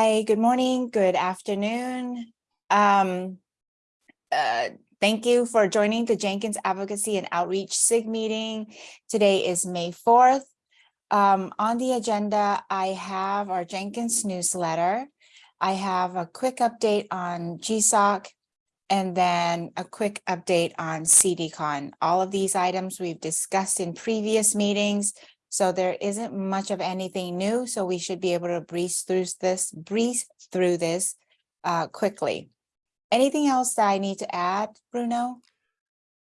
Hi, good morning, good afternoon. Um, uh, thank you for joining the Jenkins Advocacy and Outreach SIG meeting. Today is May 4th. Um, on the agenda, I have our Jenkins newsletter. I have a quick update on GSOC and then a quick update on CDCon. All of these items we've discussed in previous meetings. So there isn't much of anything new, so we should be able to breeze through this, breeze through this uh, quickly. Anything else that I need to add, Bruno?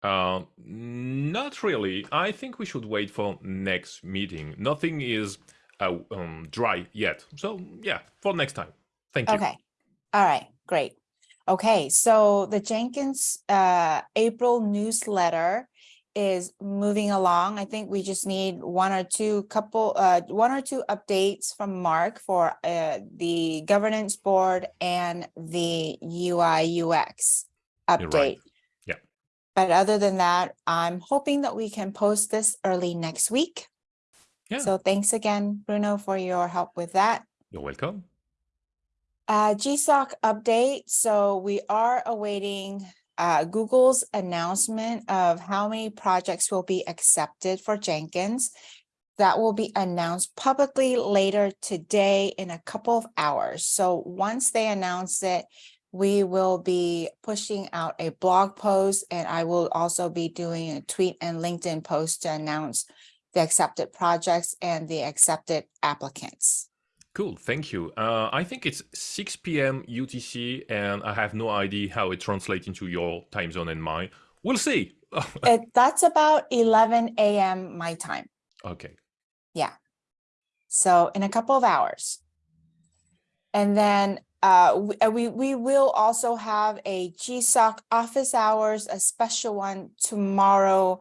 Uh, not really. I think we should wait for next meeting. Nothing is uh, um, dry yet. So yeah, for next time. Thank you. Okay, all right, great. Okay, so the Jenkins uh, April newsletter is moving along. I think we just need one or two couple, uh, one or two updates from Mark for uh, the governance board and the UI UX You're right. update. Yeah. But other than that, I'm hoping that we can post this early next week. Yeah. So thanks again, Bruno, for your help with that. You're welcome. Uh, GSOC update. So we are awaiting uh, Google's announcement of how many projects will be accepted for Jenkins. That will be announced publicly later today in a couple of hours. So once they announce it, we will be pushing out a blog post and I will also be doing a tweet and LinkedIn post to announce the accepted projects and the accepted applicants. Cool. Thank you. Uh, I think it's 6 p.m. UTC, and I have no idea how it translates into your time zone and mine. We'll see. It, that's about 11 a.m. my time. okay. Yeah. So in a couple of hours. And then uh, we, uh, we, we will also have a GSOC office hours, a special one tomorrow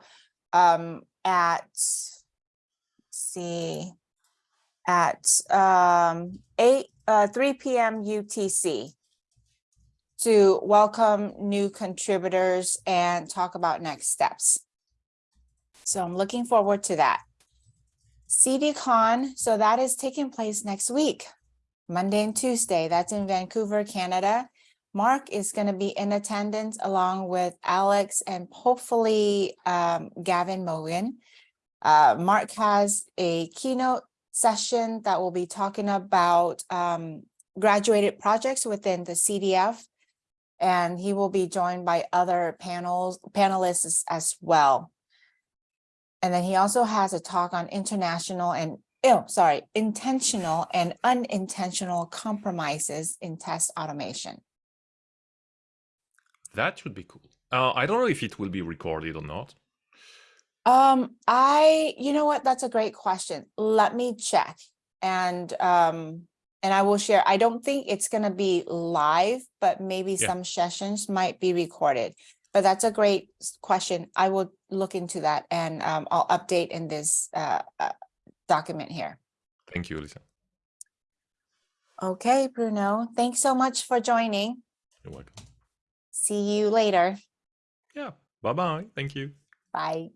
um, at, let's see, at um, 8, uh, 3 p.m. UTC to welcome new contributors and talk about next steps. So I'm looking forward to that. CDCon, so that is taking place next week, Monday and Tuesday. That's in Vancouver, Canada. Mark is going to be in attendance along with Alex and hopefully um, Gavin Mogan. Uh, Mark has a keynote session that will be talking about um, graduated projects within the CDF. And he will be joined by other panels, panelists as, well. And then he also has a talk on international and, oh, sorry, intentional and unintentional compromises in test automation. That should be cool. Uh, I don't know if it will be recorded or not. Um, I, you know what, that's a great question. Let me check. And, um, and I will share, I don't think it's gonna be live, but maybe Yeah. some sessions might be recorded. But that's a great question. I will look into that and, um, I'll update in this, uh, uh, document here. Thank you, Lisa. Okay, Bruno, thanks so much for joining. You're welcome. See you later. Yeah. Bye bye. Thank you. Bye.